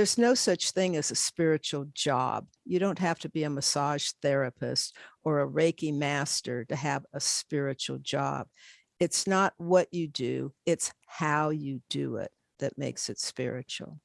there's no such thing as a spiritual job. You don't have to be a massage therapist or a Reiki master to have a spiritual job. It's not what you do, it's how you do it that makes it spiritual.